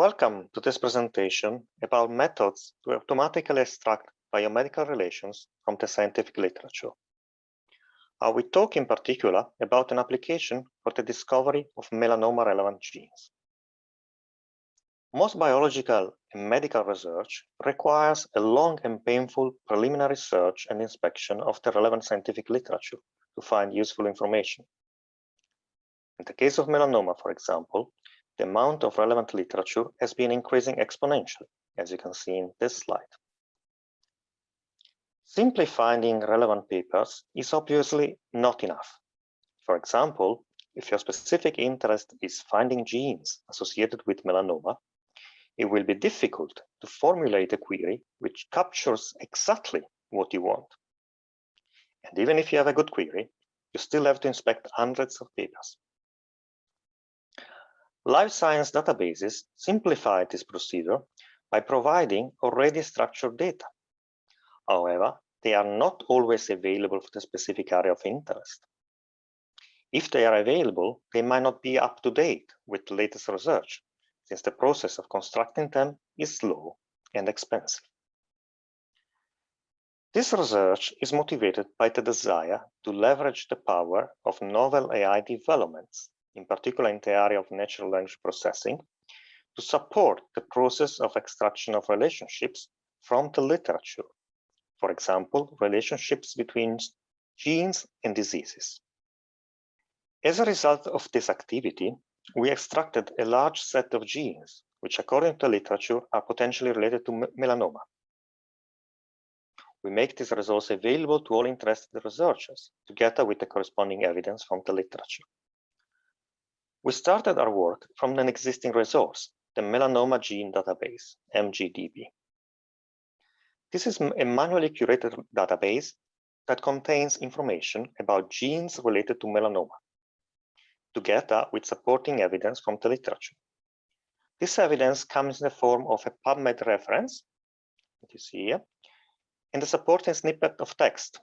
Welcome to this presentation about methods to automatically extract biomedical relations from the scientific literature. Uh, I will talk in particular about an application for the discovery of melanoma-relevant genes. Most biological and medical research requires a long and painful preliminary search and inspection of the relevant scientific literature to find useful information. In the case of melanoma, for example, the amount of relevant literature has been increasing exponentially, as you can see in this slide. Simply finding relevant papers is obviously not enough. For example, if your specific interest is finding genes associated with melanoma, it will be difficult to formulate a query which captures exactly what you want. And even if you have a good query, you still have to inspect hundreds of papers. Life science databases simplify this procedure by providing already structured data. However, they are not always available for the specific area of interest. If they are available, they might not be up to date with the latest research, since the process of constructing them is slow and expensive. This research is motivated by the desire to leverage the power of novel AI developments in particular in the area of natural language processing, to support the process of extraction of relationships from the literature. For example, relationships between genes and diseases. As a result of this activity, we extracted a large set of genes, which according to the literature are potentially related to melanoma. We make these results available to all interested researchers, together with the corresponding evidence from the literature. We started our work from an existing resource, the Melanoma Gene Database, MGDB. This is a manually curated database that contains information about genes related to melanoma, together with supporting evidence from the literature. This evidence comes in the form of a PubMed reference, that you see here, and a supporting snippet of text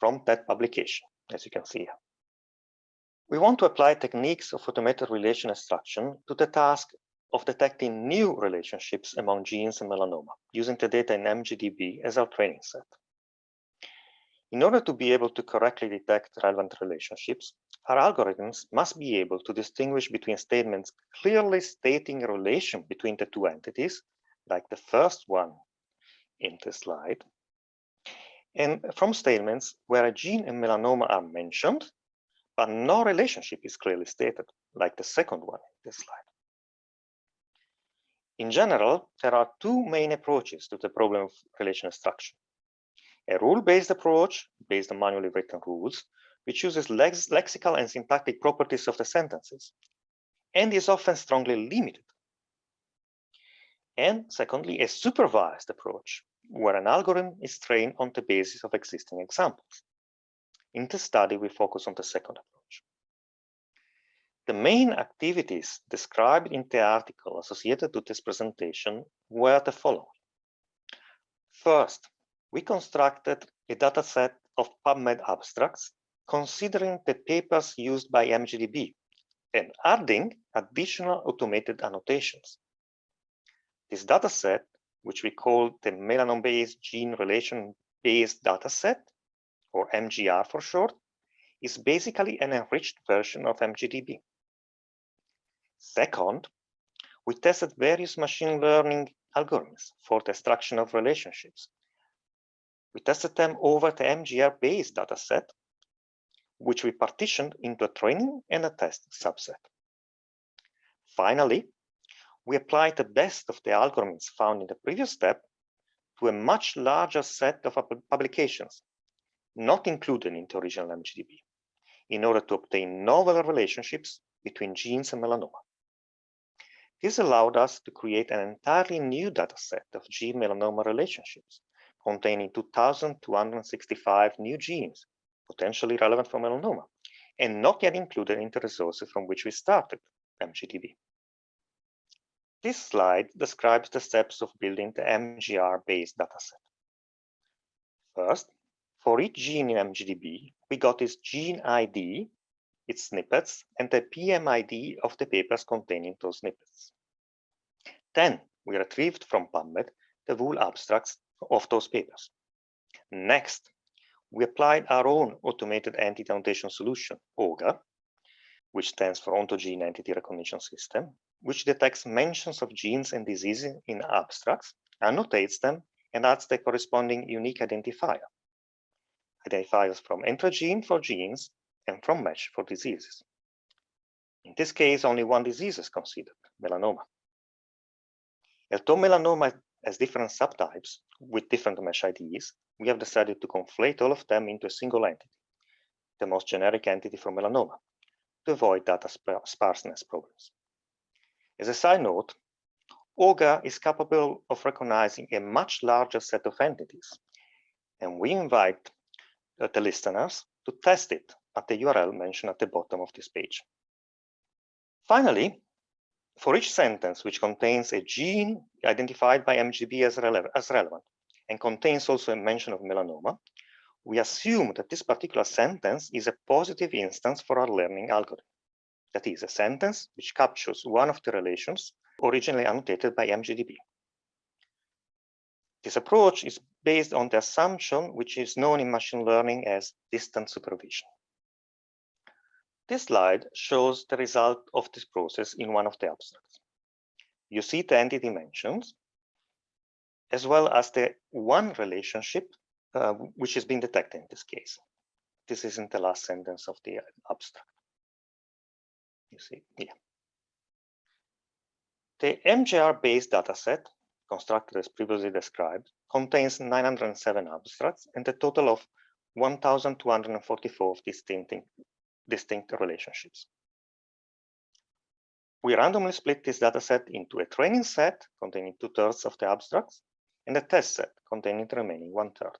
from that publication, as you can see here. We want to apply techniques of automated relation extraction to the task of detecting new relationships among genes and melanoma, using the data in MGDB as our training set. In order to be able to correctly detect relevant relationships, our algorithms must be able to distinguish between statements clearly stating a relation between the two entities, like the first one in the slide, and from statements where a gene and melanoma are mentioned, but no relationship is clearly stated, like the second one in this slide. In general, there are two main approaches to the problem of relation extraction. A rule-based approach, based on manually written rules, which uses lex lexical and syntactic properties of the sentences, and is often strongly limited. And secondly, a supervised approach, where an algorithm is trained on the basis of existing examples. In this study, we focus on the second approach. The main activities described in the article associated to this presentation were the following. First, we constructed a dataset of PubMed abstracts considering the papers used by MGDB and adding additional automated annotations. This dataset, which we call the melanoma-based gene relation-based dataset, or MGR for short, is basically an enriched version of MGDB. Second, we tested various machine learning algorithms for the extraction of relationships. We tested them over the MGR-based dataset, which we partitioned into a training and a test subset. Finally, we applied the best of the algorithms found in the previous step to a much larger set of publications not included in the original MGDB, in order to obtain novel relationships between genes and melanoma. This allowed us to create an entirely new dataset of gene melanoma relationships, containing 2,265 new genes, potentially relevant for melanoma, and not yet included in the resources from which we started, MGDB. This slide describes the steps of building the MGR-based dataset. First, for each gene in MGDB, we got its gene ID, its snippets, and the PMID of the papers containing those snippets. Then we retrieved from PubMed the full abstracts of those papers. Next, we applied our own automated entity annotation solution, OGER, which stands for Ontogene Entity Recognition System, which detects mentions of genes and diseases in abstracts, annotates them, and adds the corresponding unique identifier. Identifiers from gene for genes and from MeSH for diseases. In this case, only one disease is considered, melanoma. Although melanoma has different subtypes with different mesh IDs, we have decided to conflate all of them into a single entity, the most generic entity for melanoma, to avoid data sparseness problems. As a side note, OGER is capable of recognizing a much larger set of entities, and we invite Uh, the listeners to test it at the URL mentioned at the bottom of this page. Finally, for each sentence which contains a gene identified by MGB as, rele as relevant and contains also a mention of melanoma, we assume that this particular sentence is a positive instance for our learning algorithm. That is a sentence which captures one of the relations originally annotated by MGDB. This approach is based on the assumption which is known in machine learning as distant supervision. This slide shows the result of this process in one of the abstracts. You see the entity dimensions, as well as the one relationship uh, which has been detected in this case. This is in the last sentence of the abstract. You see here. The MGR-based dataset, constructed as previously described, contains 907 abstracts and a total of 1,244 distinct, distinct relationships. We randomly split this dataset into a training set containing two-thirds of the abstracts and a test set containing the remaining one-third.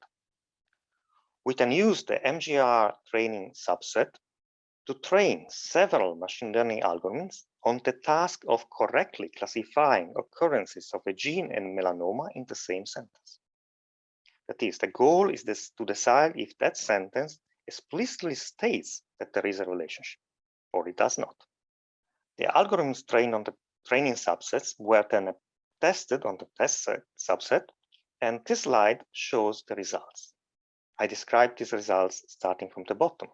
We can use the MGR training subset to train several machine learning algorithms on the task of correctly classifying occurrences of a gene and melanoma in the same sentence. That is, the goal is this, to decide if that sentence explicitly states that there is a relationship, or it does not. The algorithms trained on the training subsets were then tested on the test set, subset, and this slide shows the results. I describe these results starting from the bottom.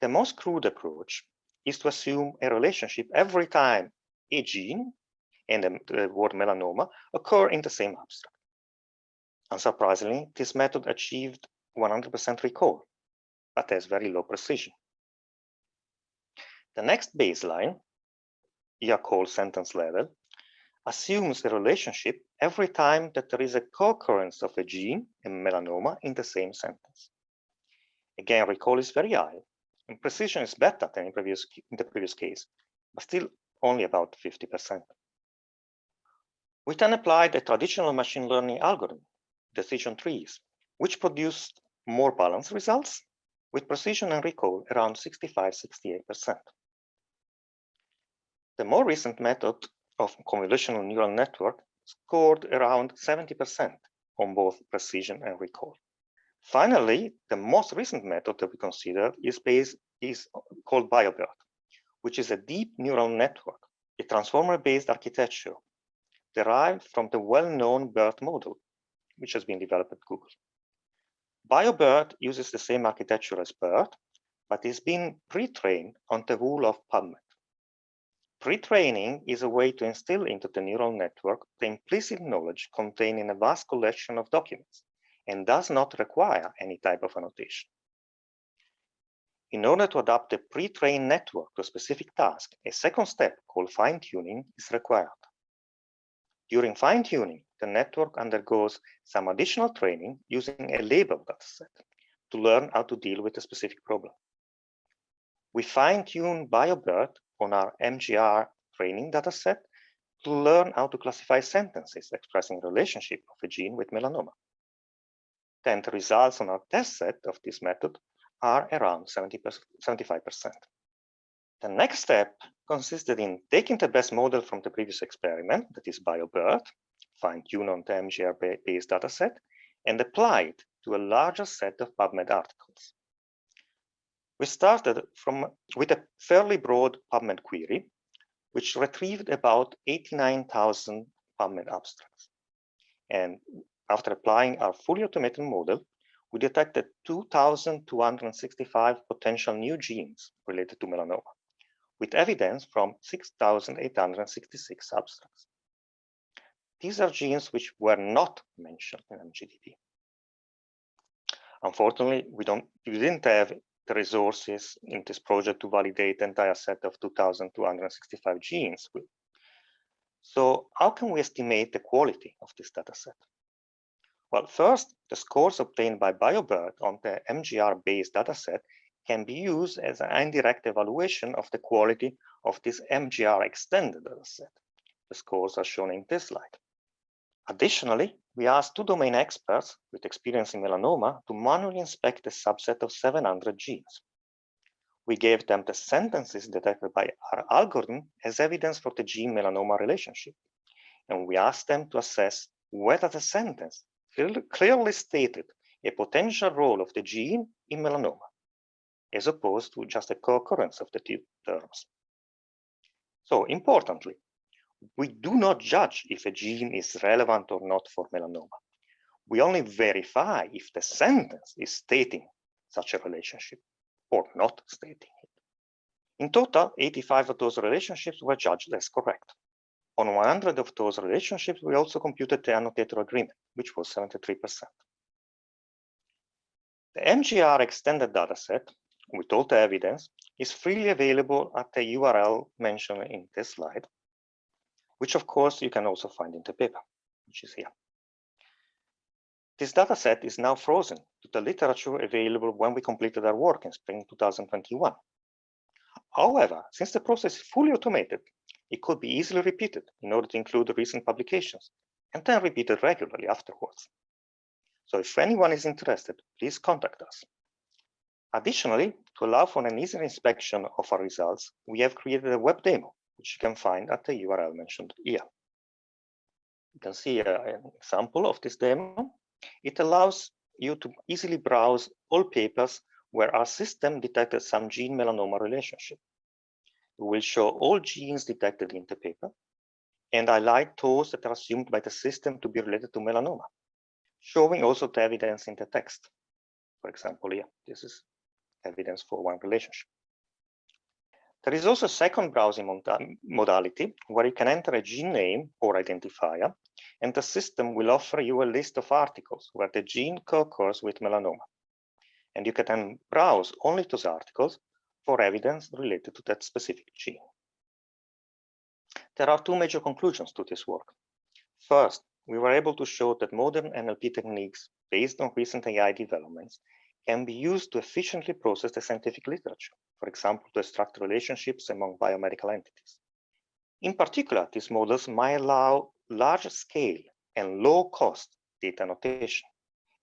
The most crude approach is to assume a relationship every time a gene and the word melanoma occur in the same abstract. Unsurprisingly, this method achieved 100% recall, but has very low precision. The next baseline, here called sentence level, assumes a relationship every time that there is a co-occurrence of a gene and melanoma in the same sentence. Again, recall is very high, precision is better than in, previous, in the previous case, but still only about 50%. We then applied a traditional machine learning algorithm, decision trees, which produced more balanced results with precision and recall around 65-68%. The more recent method of convolutional neural network scored around 70% on both precision and recall. Finally, the most recent method that we consider is based is called BioBERT, which is a deep neural network, a transformer-based architecture derived from the well-known BERT model, which has been developed at Google. BioBERT uses the same architecture as BERT, but is being pre-trained on the wool of PubMed. Pre-training is a way to instill into the neural network the implicit knowledge contained in a vast collection of documents and does not require any type of annotation. In order to adapt a pre-trained network to a specific task, a second step called fine-tuning is required. During fine-tuning, the network undergoes some additional training using a label dataset to learn how to deal with a specific problem. We fine-tune BioBERT on our MGR training dataset to learn how to classify sentences expressing relationship of a gene with melanoma. Then the results on our test set of this method are around 70 75%. The next step consisted in taking the best model from the previous experiment, that is BioBERT, fine-tune on the MGR-based dataset, and apply it to a larger set of PubMed articles. We started from with a fairly broad PubMed query, which retrieved about 89,000 PubMed abstracts. And after applying our fully automated model, we detected 2,265 potential new genes related to melanoma, with evidence from 6,866 abstracts. These are genes which were not mentioned in MGDB. Unfortunately, we don't we didn't have the resources in this project to validate the entire set of 2,265 genes. So how can we estimate the quality of this data set? Well, first, the scores obtained by BioBERT on the MGR-based dataset can be used as an indirect evaluation of the quality of this MGR extended dataset. The scores are shown in this slide. Additionally, we asked two domain experts with experience in melanoma to manually inspect a subset of 700 genes. We gave them the sentences detected by our algorithm as evidence for the gene melanoma relationship. And we asked them to assess whether the sentence clearly stated a potential role of the gene in melanoma, as opposed to just a co-occurrence of the two terms. So importantly, we do not judge if a gene is relevant or not for melanoma. We only verify if the sentence is stating such a relationship or not stating it. In total, 85 of those relationships were judged as correct. On 100 of those relationships, we also computed the annotator agreement, which was 73%. The MGR extended dataset with all the evidence is freely available at the URL mentioned in this slide which of course you can also find in the paper, which is here. This dataset is now frozen to the literature available when we completed our work in spring 2021. However, since the process is fully automated, it could be easily repeated in order to include the recent publications and then repeated regularly afterwards. So if anyone is interested, please contact us. Additionally, to allow for an easier inspection of our results, we have created a web demo which you can find at the URL mentioned here. You can see uh, an example of this demo. It allows you to easily browse all papers where our system detected some gene melanoma relationship. Will show all genes detected in the paper and highlight those that are assumed by the system to be related to melanoma, showing also the evidence in the text. For example, here, this is evidence for one relationship. There is also a second browsing modality where you can enter a gene name or identifier, and the system will offer you a list of articles where the gene co-occurs with melanoma. And you can then browse only those articles for evidence related to that specific gene. There are two major conclusions to this work. First, we were able to show that modern NLP techniques based on recent AI developments can be used to efficiently process the scientific literature, for example, to extract relationships among biomedical entities. In particular, these models might allow large scale and low cost data annotation.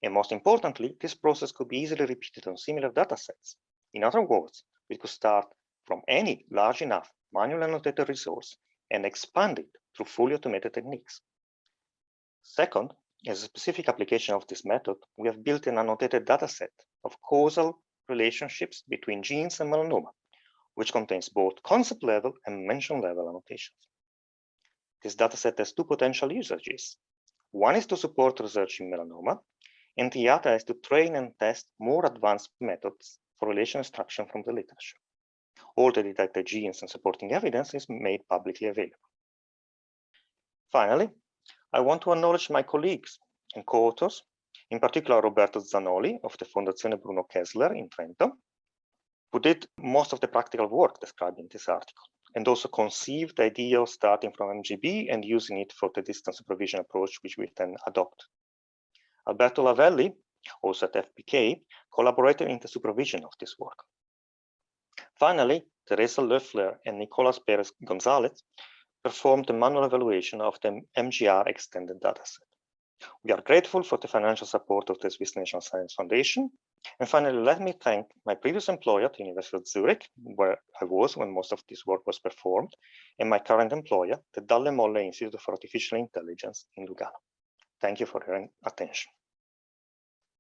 And most importantly, this process could be easily repeated on similar datasets. In other words, we could start from any large enough manual annotated resource and expand it through fully automated techniques. Second, as a specific application of this method, we have built an annotated dataset of causal relationships between genes and melanoma, which contains both concept level and mention level annotations. This dataset has two potential usages. One is to support research in melanoma, and the other is to train and test more advanced methods for relation extraction from the literature. All the detected genes and supporting evidence is made publicly available. Finally, I want to acknowledge my colleagues and co-authors, in particular Roberto Zanoli of the Fondazione Bruno Kessler in Trento, who did most of the practical work described in this article, and also conceived the idea of starting from MGB and using it for the distance supervision approach, which we then adopt. Alberto Lavelli, also at FBK, collaborated in the supervision of this work. Finally, Teresa Loeffler and Nicolas Perez Gonzalez performed a manual evaluation of the MGR extended dataset. We are grateful for the financial support of the Swiss National Science Foundation. And finally, let me thank my previous employer at the University of Zurich, where I was when most of this work was performed, and my current employer, the Dalle Molle Institute for Artificial Intelligence in Lugano. Thank you for your attention.